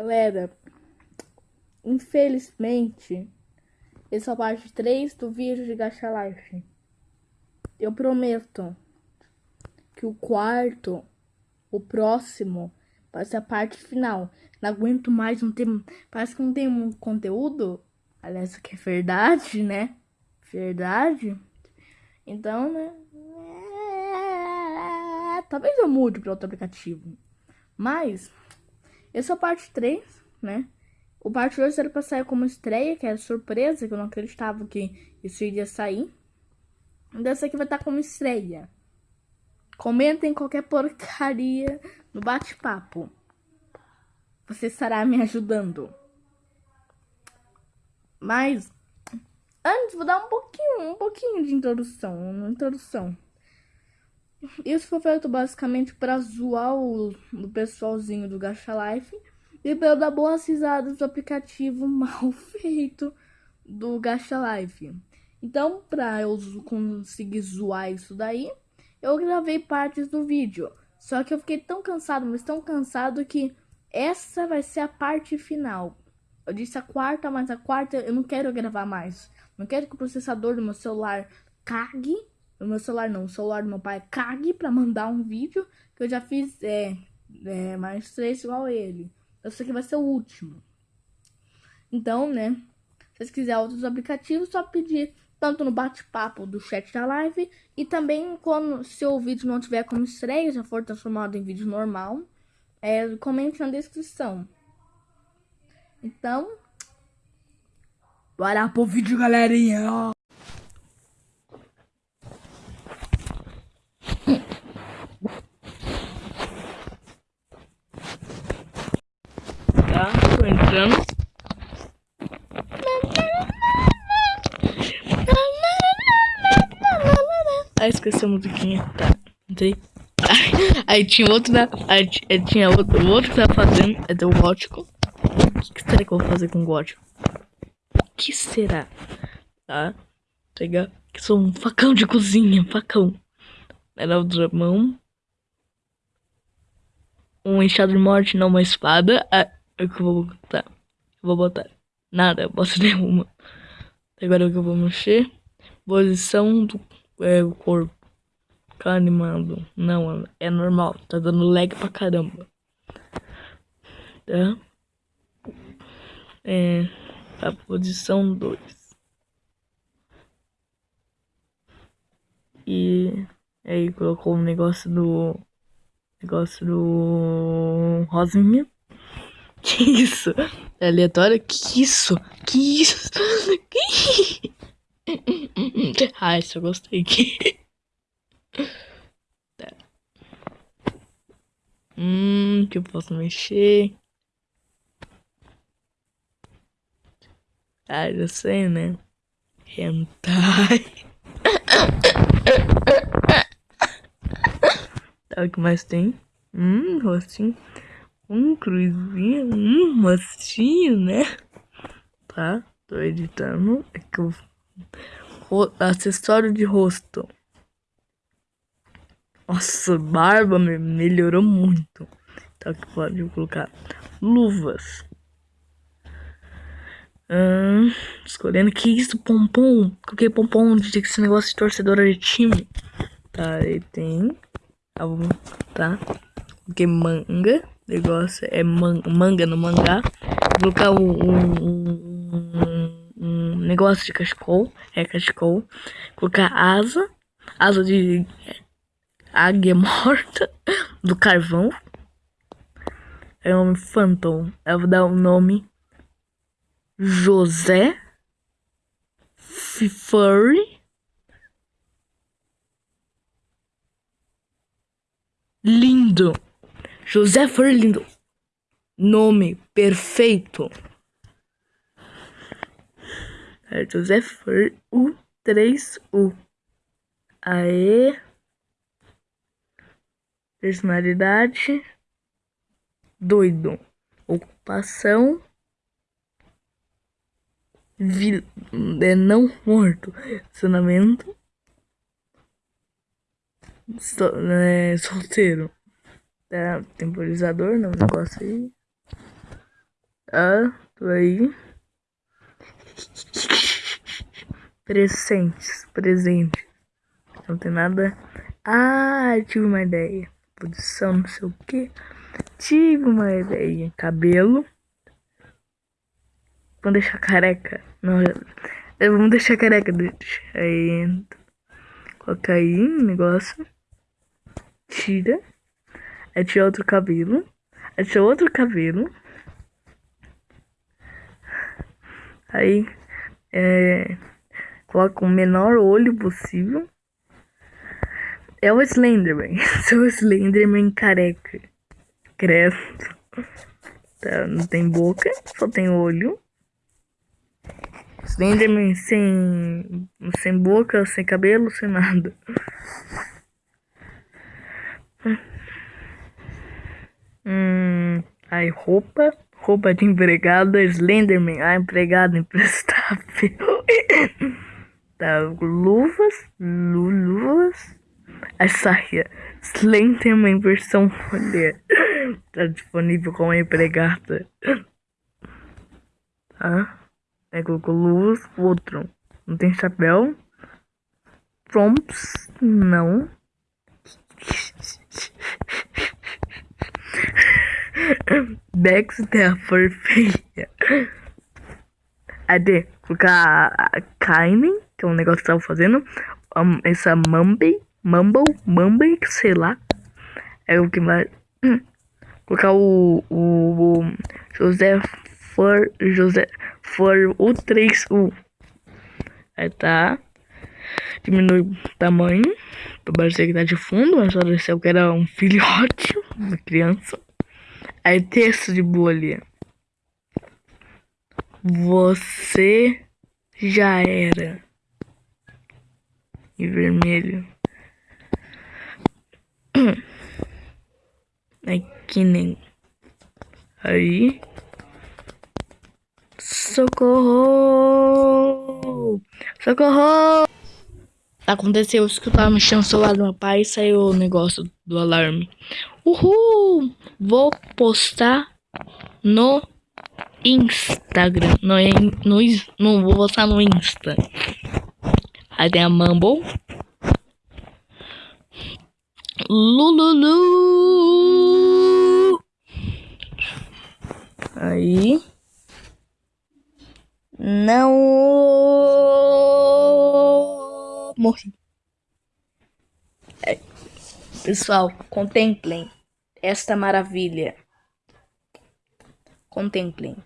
Galera, infelizmente, essa é a parte 3 do vídeo de Gacha Life. Eu prometo que o quarto, o próximo, vai ser a parte final. Não aguento mais, não tem, parece que não tem um conteúdo. Aliás, aqui é verdade, né? Verdade. Então, né? É... Talvez eu mude para outro aplicativo. Mas, essa é a parte 3, né? O parte 2 era pra sair como estreia, que era surpresa, que eu não acreditava que isso iria sair. Dessa aqui vai estar como estreia. Comentem qualquer porcaria no bate-papo. Você estará me ajudando. Mas, antes, vou dar um pouquinho, um pouquinho de introdução. Uma introdução. Isso foi feito basicamente para zoar o, o pessoalzinho do Gacha Life e para dar boas risadas do aplicativo mal feito do Gacha Life. Então, para eu conseguir zoar isso daí, eu gravei partes do vídeo. Só que eu fiquei tão cansado, mas tão cansado que essa vai ser a parte final. Eu disse a quarta, mas a quarta eu não quero gravar mais. Não quero que o processador do meu celular cague o meu celular não, o celular do meu pai cague pra mandar um vídeo que eu já fiz é, é, mais três igual ele. Esse aqui vai ser o último. Então, né, se vocês quiserem outros aplicativos, só pedir tanto no bate-papo do chat da live e também quando se o vídeo não tiver como estreia, já for transformado em vídeo normal, é, comente na descrição. Então, bora pro vídeo, galerinha! Ah, esqueci a musiquinha. Tá, entrei. Aí tinha outro da. Aí tinha outro, outro que tava fazendo. É do gótico. O que, será que eu vou fazer com o gótico? O que será? Tá? Pegar. Que sou um facão de cozinha. Facão. Era o dramão. Um enxado de morte, não uma espada. Ah, o que eu vou botar. Vou botar. Nada, posso nenhuma. Agora o que eu vou mexer. Posição do é, corpo. Ficar animado. Não, é normal. Tá dando lag pra caramba. Tá? É. A posição 2. E aí colocou o um negócio do. Negócio do. Rosinha. Que isso? É aleatório? Que isso? Que isso? Que... ah, isso eu gostei. tá. Hum, que eu posso mexer. Ah, já sei, né? Hentai. tá, o que mais tem? Hum, rostinho. Um cruzinho, um macio, né? Tá, tô editando. É que. Acessório de rosto. Nossa, barba melhorou muito. Tá, que pode colocar luvas. Hum, escolhendo que isso, pompom. Coloquei pompom de esse negócio de torcedora de time. Tá, aí tem. Tá. Coloquei manga negócio é man manga no mangá. Vou colocar um, um, um, um, negócio de cachecol. É cachecol. Colocar asa. Asa de águia morta. Do carvão. É um Phantom. Eu vou dar o um nome José Furry. Lindo. José Furlindo. Nome perfeito. É José Fur U3U. Aê. Personalidade. Doido. Ocupação. Vi é não morto. Relacionamento. So, é, solteiro. É, temporizador, não negócio aí. Tá, tô aí. Presentes, presente. Não tem nada. Ah, tive uma ideia. Posição, não sei o que. Tive uma ideia. Cabelo. Vamos deixar careca. Não, vamos deixar careca. Deixa aí. Coloca aí negócio. Tira. Aí tira outro cabelo. Aí tira outro cabelo. Aí é, coloca o menor olho possível. É o Slenderman. Sou o Slenderman careca. Credo. Tá, não tem boca, só tem olho. Slenderman sem, sem boca, sem cabelo, sem nada. Hum, aí roupa, roupa de empregada, Slenderman, ah, empregado imprestável. tá, luvas, luvas, a saia, Slenderman versão mulher, tá disponível como empregada. Tá, aí colocou luvas, outro, não tem chapéu, prompts, não. Dexter for feia. Cadê? Colocar a Kainen, que é um negócio que tava fazendo. Um, essa Mumble, Mumble, Mumble, sei lá. É o que mais. Colocar o, o, o José for José for o 3U. Aí tá. Diminui o tamanho. Pra parecer que tá de fundo, mas só desceu que era um filhote, uma criança. Aí texto de bolha. Você já era. Em vermelho. É que nem. Aí. Socorro! Socorro! Aconteceu isso que eu tava mexendo no celular do meu pai e saiu o negócio do alarme. Uhul! Vou postar no Instagram. No, no, no, vou postar no Insta. Aí tem a Mumble. Lululu. Aí. Não morri. É. Pessoal, contemplem esta maravilha. Contemplem.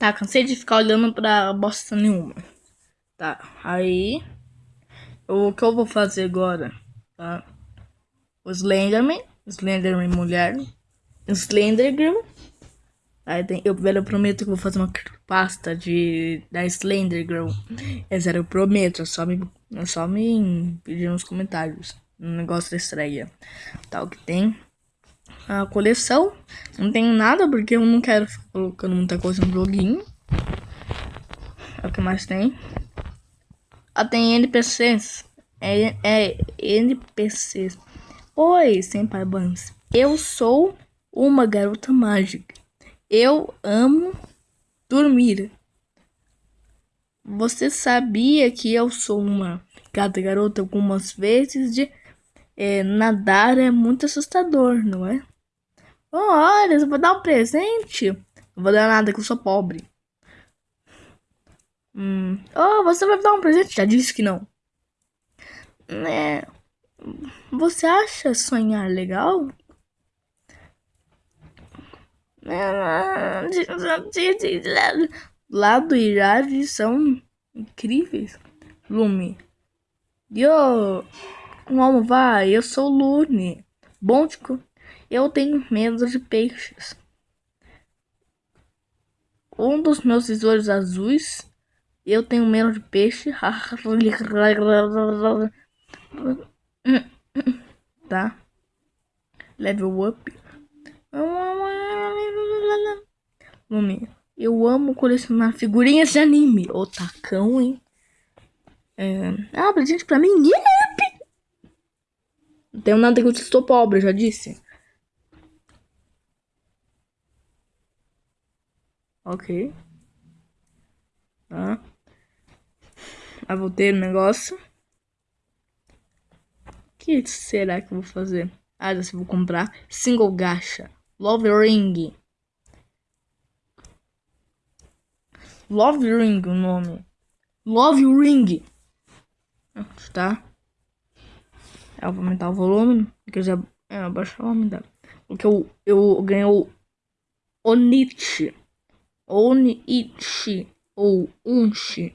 Tá, cansei de ficar olhando pra bosta nenhuma. Tá, aí o que eu vou fazer agora, tá? O Slenderman, Slenderman mulher, Slendergirl. Aí tem, eu, eu prometo que vou fazer uma pasta de da Slendergirl. É sério, eu prometo, é só me, é só me pedir nos comentários. Um negócio da estreia. Tal que tem a coleção. Não tem nada porque eu não quero ficar colocando muita coisa no joguinho. É o que mais tem. Tem NPCs. É, é NPCs. Oi, Senpai Buns. Eu sou uma garota mágica. Eu amo dormir. Você sabia que eu sou uma gata garota algumas vezes de é, nadar é muito assustador, não é? Oh, olha, eu vou dar um presente. Não vou dar nada que eu sou pobre. Hum. Oh, você vai me dar um presente? Já disse que não. É. Você acha sonhar legal? Lado e Rave são incríveis. Lume. Yo! Como vai? Eu sou Lune. Bom, tipo, eu tenho medo de peixes. Um dos meus tesouros azuis eu tenho medo de peixe. tá? Level up. Nome. Eu amo colecionar figurinhas de anime. Otacão, hein? É... Ah, presente pra mim. Yep! Não tenho nada que eu estou pobre, já disse. Ok. Tá. Aí vou ter um negócio. O que será que eu vou fazer? Ah, eu vou comprar single gacha. Love Ring. Love Ring o nome. Love Ring. Tá? Eu vou aumentar o volume. Porque eu já. É, abaixar o dela. Porque eu, eu ganhei o Onichi. Onichi. Ou Unchi.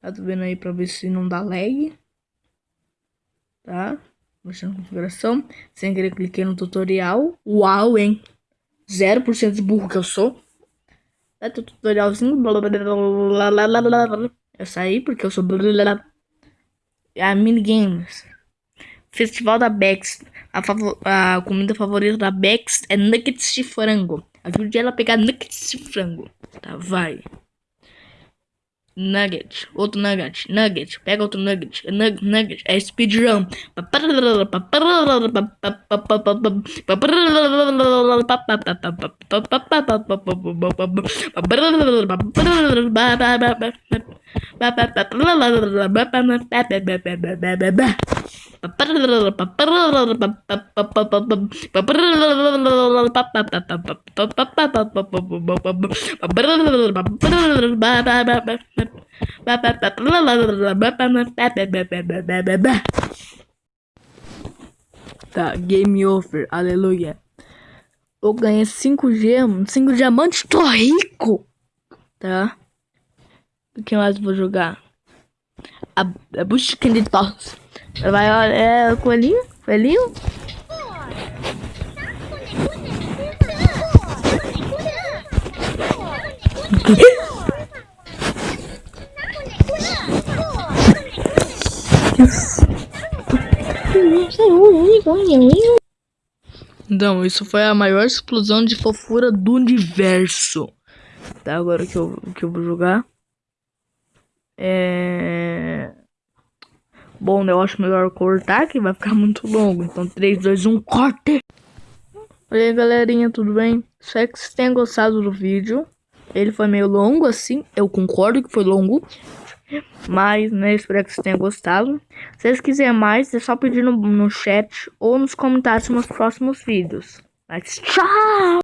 Tá vendo aí pra ver se não dá lag. Tá? Mostrando a configuração. Sem querer cliquei no tutorial. Uau, hein? 0% de burro que eu sou. É tutorialzinho. Eu saí porque eu sou. A minigames. Festival da Bex. A, a comida favorita da Bex é nuggets de frango. Ajude ela a pegar nuggets de frango. Tá, vai. Nugget, outro nugget, nugget, pega outro nugget, nugget, nugget, é speedrun. Tá, game over, aleluia. Eu ganhei 5 gemas, 5 diamantes, tô rico! Tá? O que mais vou jogar? A, a busca de tosse. Vai, olha, é coelhinho, coelhinho. Então, isso foi a maior explosão de fofura do universo. Tá, agora que eu, que eu vou jogar. É... Bom, eu acho melhor cortar, que vai ficar muito longo. Então, 3, 2, 1, corte! E aí, galerinha, tudo bem? Espero que vocês tenham gostado do vídeo. Ele foi meio longo, assim. Eu concordo que foi longo. Mas, né, espero que vocês tenham gostado. Se vocês quiserem mais, é só pedir no, no chat ou nos comentários nos próximos vídeos. Mas, tchau!